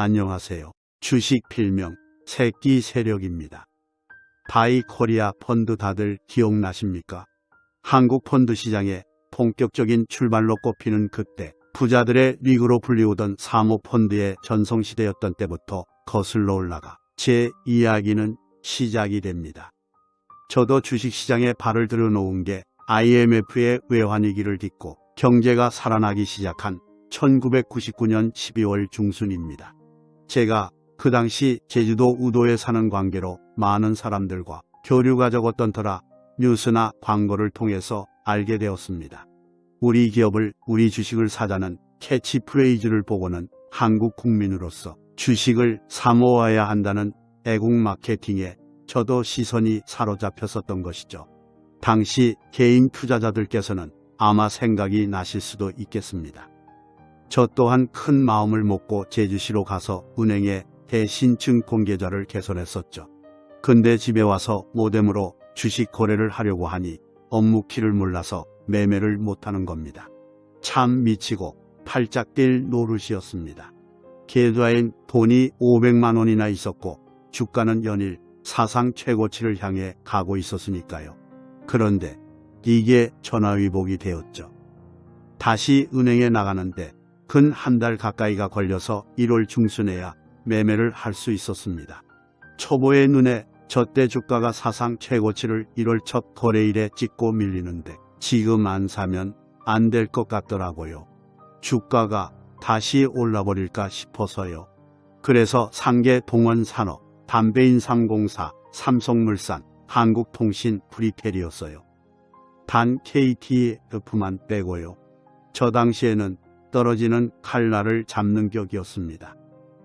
안녕하세요. 주식 필명 새끼 세력입니다. 바이 코리아 펀드 다들 기억나십니까? 한국 펀드 시장에 본격적인 출발로 꼽히는 그때 부자들의 리그로 불리우던 사모펀드의 전성시대였던 때부터 거슬러 올라가 제 이야기는 시작이 됩니다. 저도 주식시장에 발을 들여놓은 게 IMF의 외환위기를 딛고 경제가 살아나기 시작한 1999년 12월 중순입니다. 제가 그 당시 제주도 우도에 사는 관계로 많은 사람들과 교류가 적었던 터라 뉴스나 광고를 통해서 알게 되었습니다. 우리 기업을 우리 주식을 사자는 캐치프레이즈를 보고는 한국 국민으로서 주식을 사모아야 한다는 애국 마케팅에 저도 시선이 사로잡혔었던 것이죠. 당시 개인 투자자들께서는 아마 생각이 나실 수도 있겠습니다. 저 또한 큰 마음을 먹고 제주시로 가서 은행에 대신증 공계좌를 개설했었죠. 근데 집에 와서 모뎀으로 주식 거래를 하려고 하니 업무 키를 몰라서 매매를 못하는 겁니다. 참 미치고 팔짝 뛸 노릇이었습니다. 계좌엔 돈이 500만 원이나 있었고 주가는 연일 사상 최고치를 향해 가고 있었으니까요. 그런데 이게 전화위복이 되었죠. 다시 은행에 나가는데 근 한 달 가까이가 걸려서 1월 중순에야 매매를 할 수 있었습니다. 초보의 눈에 저때 주가가 사상 최고치를 1월 첫 거래일에 찍고 밀리는데 지금 안 사면 안 될 것 같더라고요. 주가가 다시 올라버릴까 싶어서요. 그래서 상계 동원산업, 담배인삼공사, 삼성물산, 한국통신, 프리텔이었어요. 단 KTF만 빼고요. 저 당시에는 떨어지는 칼날을 잡는 격이었습니다.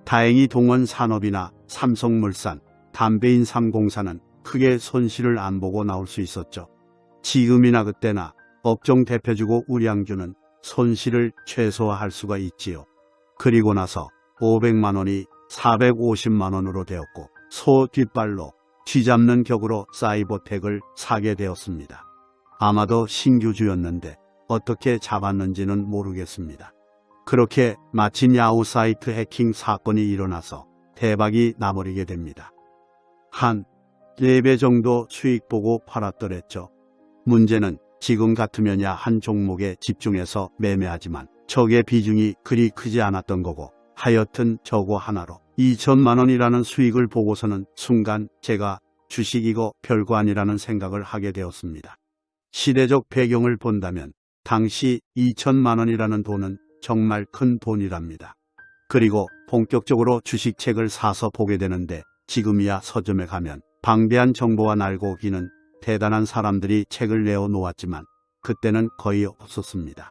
다행히 동원산업이나 삼성물산, 담배인 삼공사는 크게 손실을 안 보고 나올 수 있었죠. 지금이나 그때나 업종 대표주고 우량주는 손실을 최소화할 수가 있지요. 그리고 나서 500만 원이 450만 원으로 되었고 소 뒷발로 쥐잡는 격으로 사이버텍을 사게 되었습니다. 아마도 신규주였는데 어떻게 잡았는지는 모르겠습니다. 그렇게 마침 야후 사이트 해킹 사건이 일어나서 대박이 나버리게 됩니다. 한 4배 정도 수익 보고 팔았더랬죠. 문제는 지금 같으면야 한 종목에 집중해서 매매하지만 적의 비중이 그리 크지 않았던 거고 하여튼 저거 하나로 2천만 원이라는 수익을 보고서는 순간 제가 주식 이거 별거 아니라는 생각을 하게 되었습니다. 시대적 배경을 본다면 당시 2천만 원이라는 돈은 정말 큰 돈이랍니다. 그리고 본격적으로 주식책을 사서 보게 되는데 지금이야 서점에 가면 방대한 정보와 날고기는 대단한 사람들이 책을 내어 놓았지만 그때는 거의 없었습니다.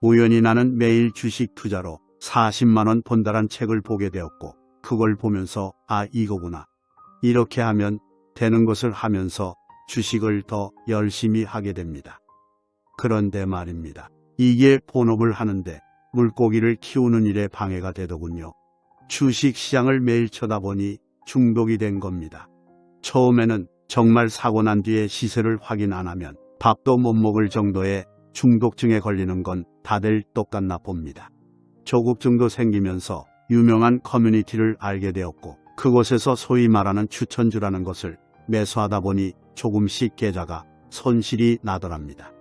우연히 나는 매일 주식 투자로 40만원 번다란 책을 보게 되었고 그걸 보면서 아 이거구나. 이렇게 하면 되는 것을 하면서 주식을 더 열심히 하게 됩니다. 그런데 말입니다. 이게 본업을 하는데 물고기를 키우는 일에 방해가 되더군요. 주식 시장을 매일 쳐다보니 중독이 된 겁니다. 처음에는 정말 사고 난 뒤에 시세를 확인 안 하면 밥도 못 먹을 정도의 중독증에 걸리는 건 다들 똑같나 봅니다. 조국증도 생기면서 유명한 커뮤니티를 알게 되었고 그곳에서 소위 말하는 추천주라는 것을 매수하다 보니 조금씩 계좌가 손실이 나더랍니다.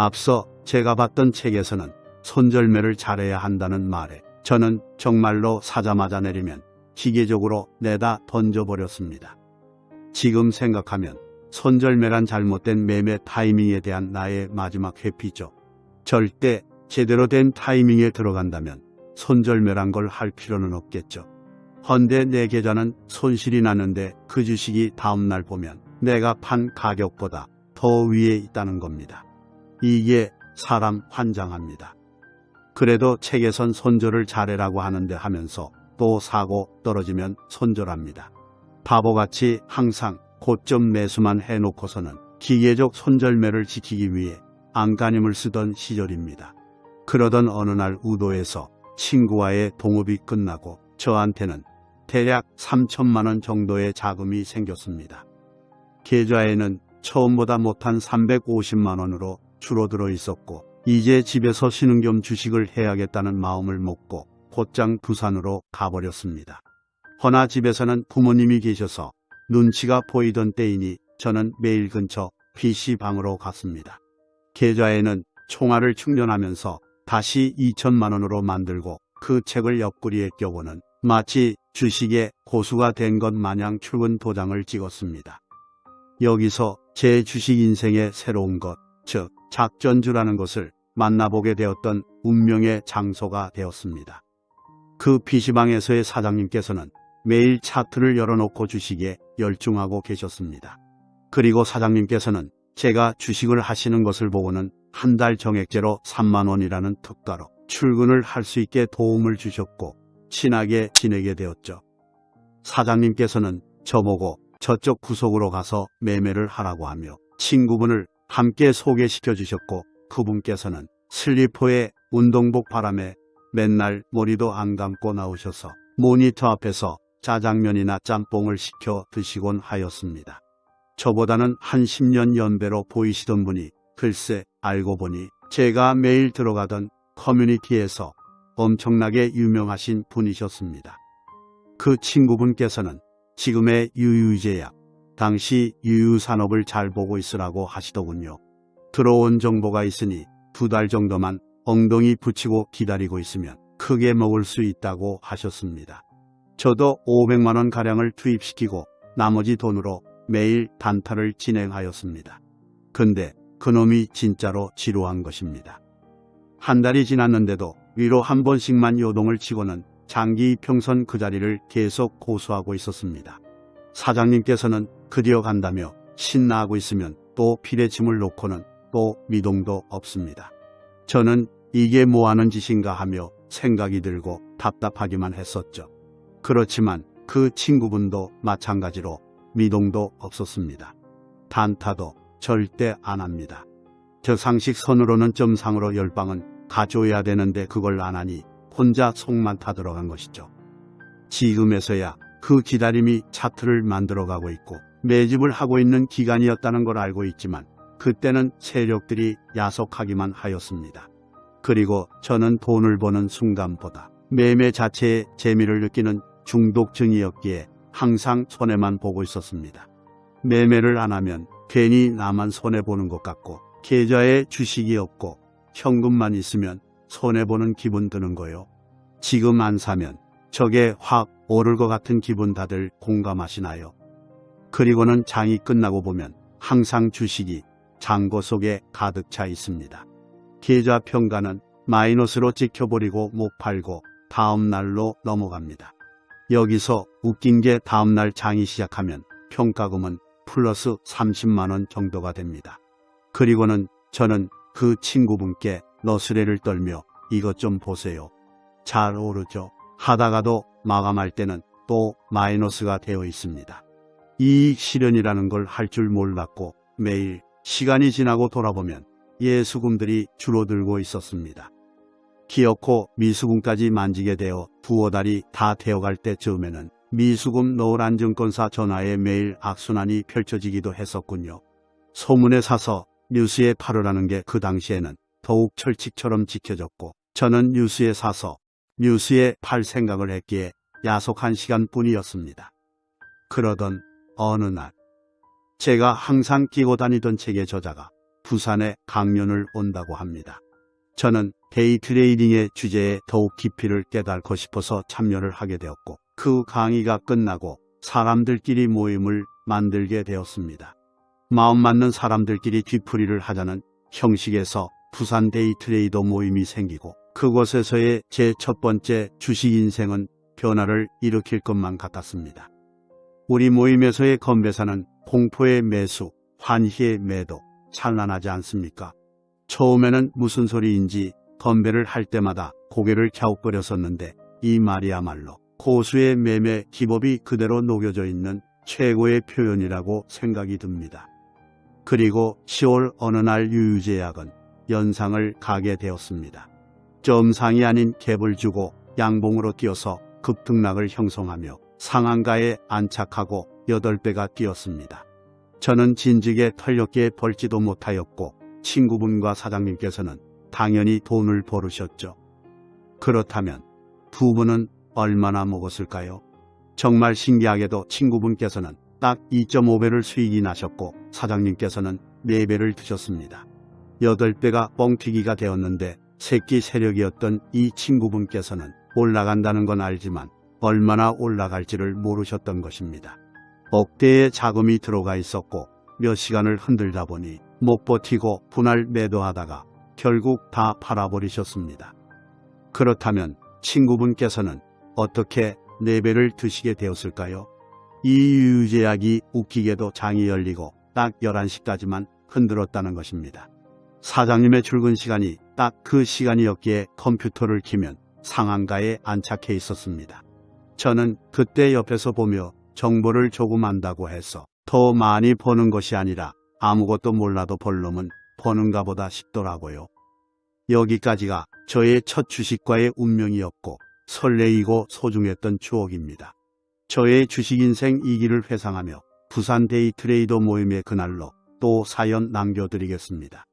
앞서 제가 봤던 책에서는 손절매를 잘해야 한다는 말에 저는 정말로 사자마자 내리면 기계적으로 내다 던져버렸습니다. 지금 생각하면 손절매란 잘못된 매매 타이밍에 대한 나의 마지막 회피죠. 절대 제대로 된 타이밍에 들어간다면 손절매란 걸 할 필요는 없겠죠. 헌데 내 계좌는 손실이 났는데 그 주식이 다음날 보면 내가 판 가격보다 더 위에 있다는 겁니다. 이게 사람 환장합니다. 그래도 책에선 손절을 잘해라고 하는데 하면서 또 사고 떨어지면 손절합니다. 바보같이 항상 고점 매수만 해놓고서는 기계적 손절매를 지키기 위해 안간힘을 쓰던 시절입니다. 그러던 어느 날 우도에서 친구와의 동업이 끝나고 저한테는 대략 3천만 원 정도의 자금이 생겼습니다. 계좌에는 처음보다 못한 350만 원으로 줄어들어 있었고 이제 집에서 쉬는 겸 주식을 해야겠다는 마음을 먹고 곧장 부산으로 가버렸습니다. 허나 집에서는 부모님이 계셔서 눈치가 보이던 때이니 저는 매일 근처 PC방으로 갔습니다. 계좌에는 총알을 충전하면서 다시 2천만 원으로 만들고 그 책을 옆구리에 껴보는 마치 주식에 고수가 된 것 마냥 출근 도장을 찍었습니다. 여기서 제 주식 인생의 새로운 것, 즉 작전주라는 것을 만나보게 되었던 운명의 장소가 되었습니다. 그 PC방에서의 사장님께서는 매일 차트를 열어놓고 주식에 열중하고 계셨습니다. 그리고 사장님께서는 제가 주식을 하시는 것을 보고는 한 달 정액제로 3만 원이라는 특가로 출근을 할 수 있게 도움을 주셨고 친하게 지내게 되었죠. 사장님께서는 저보고 저쪽 구석으로 가서 매매를 하라고 하며 친구분을 함께 소개시켜 주셨고 그분께서는 슬리퍼에 운동복 바람에 맨날 머리도 안 감고 나오셔서 모니터 앞에서 짜장면이나 짬뽕을 시켜 드시곤 하였습니다. 저보다는 한 10년 연배로 보이시던 분이 글쎄 알고 보니 제가 매일 들어가던 커뮤니티에서 엄청나게 유명하신 분이셨습니다. 그 친구분께서는 지금의 유유제약, 당시 유유산업을 잘 보고 있으라고 하시더군요. 들어온 정보가 있으니 두 달 정도만 엉덩이 붙이고 기다리고 있으면 크게 먹을 수 있다고 하셨습니다. 저도 500만 원 가량을 투입시키고 나머지 돈으로 매일 단타를 진행하였습니다. 근데 그놈이 진짜로 지루한 것입니다. 한 달이 지났는데도 위로 한 번씩만 요동을 치고는 장기 평선 그 자리를 계속 고수하고 있었습니다. 사장님께서는 그디어 간다며 신나하고 있으면 또 피레침을 놓고는 또 미동도 없습니다. 저는 이게 뭐하는 짓인가 하며 생각이 들고 답답하기만 했었죠. 그렇지만 그 친구분도 마찬가지로 미동도 없었습니다. 단타도 절대 안 합니다. 저 상식 선으로는 점상으로 열방은 가져야 되는데 그걸 안 하니 혼자 속만 타들어간 것이죠. 지금에서야 그 기다림이 차트를 만들어가고 있고 매집을 하고 있는 기간이었다는 걸 알고 있지만 그때는 세력들이 야속하기만 하였습니다. 그리고 저는 돈을 버는 순간보다 매매 자체의 재미를 느끼는 중독증이었기에 항상 손해만 보고 있었습니다. 매매를 안 하면 괜히 나만 손해보는 것 같고 계좌에 주식이 없고 현금만 있으면 손해보는 기분 드는 거요. 지금 안 사면 저게 확 오를 것 같은 기분 다들 공감하시나요? 그리고는 장이 끝나고 보면 항상 주식이 장고 속에 가득 차 있습니다. 계좌 평가는 마이너스로 찍혀버리고 못 팔고 다음 날로 넘어갑니다. 여기서 웃긴 게 다음 날 장이 시작하면 평가금은 플러스 30만원 정도가 됩니다. 그리고는 저는 그 친구분께 너스레를 떨며 이것 좀 보세요. 잘 오르죠. 하다가도 마감할 때는 또 마이너스가 되어 있습니다. 이익 실현이라는 걸 할 줄 몰랐고 매일 시간이 지나고 돌아보면 예수금들이 줄어들고 있었습니다. 기어코 미수금까지 만지게 되어 두어 달이 다 되어갈 때쯤에는 미수금 노란증권사 전화에 매일 악순환이 펼쳐지기도 했었군요. 소문에 사서 뉴스에 팔으라는 게 그 당시에는 더욱 철칙처럼 지켜졌고 저는 뉴스에 사서 뉴스에 팔 생각을 했기에 야속한 시간뿐이었습니다. 그러던 어느 날 제가 항상 끼고 다니던 책의 저자가 부산에 강연을 온다고 합니다. 저는 데이 트레이딩의 주제에 더욱 깊이를 깨닫고 싶어서 참여를 하게 되었고 그 강의가 끝나고 사람들끼리 모임을 만들게 되었습니다. 마음 맞는 사람들끼리 뒤풀이를 하자는 형식에서 부산 데이 트레이더 모임이 생기고 그곳에서의 제 첫 번째 주식 인생은 변화를 일으킬 것만 같았습니다. 우리 모임에서의 건배사는 공포의 매수, 환희의 매도, 찬란하지 않습니까? 처음에는 무슨 소리인지 건배를 할 때마다 고개를 갸웃거렸었는데 이 말이야말로 고수의 매매 기법이 그대로 녹여져 있는 최고의 표현이라고 생각이 듭니다. 그리고 10월 어느 날 유유제약은 연상을 가게 되었습니다. 점상이 아닌 갭을 주고 양봉으로 뛰어서 급등락을 형성하며 상한가에 안착하고 8배가 뛰었습니다. 저는 진즉에 털렸기에 벌지도 못하였고 친구분과 사장님께서는 당연히 돈을 벌으셨죠. 그렇다면 두 분은 얼마나 먹었을까요? 정말 신기하게도 친구분께서는 딱 2.5배를 수익이 나셨고 사장님께서는 4배를 드셨습니다. 8배가 뻥튀기가 되었는데 새끼 세력이었던 이 친구분께서는 올라간다는 건 알지만 얼마나 올라갈지를 모르셨던 것입니다. 억대의 자금이 들어가 있었고 몇 시간을 흔들다 보니 못 버티고 분할 매도하다가 결국 다 팔아버리셨습니다. 그렇다면 친구분께서는 어떻게 4배를 드시게 되었을까요? 이 유유제약이 웃기게도 장이 열리고 딱 11시까지만 흔들었다는 것입니다. 사장님의 출근 시간이 딱 그 시간이었기에 컴퓨터를 키면 상한가에 안착해 있었습니다. 저는 그때 옆에서 보며 정보를 조금 안다고 해서 더 많이 버는 것이 아니라 아무것도 몰라도 벌 놈은 버는가 보다 싶더라고요. 여기까지가 저의 첫 주식과의 운명이었고 설레이고 소중했던 추억입니다. 저의 주식 인생 2기를 회상하며 부산 데이트레이더 모임의 그날로 또 사연 남겨드리겠습니다.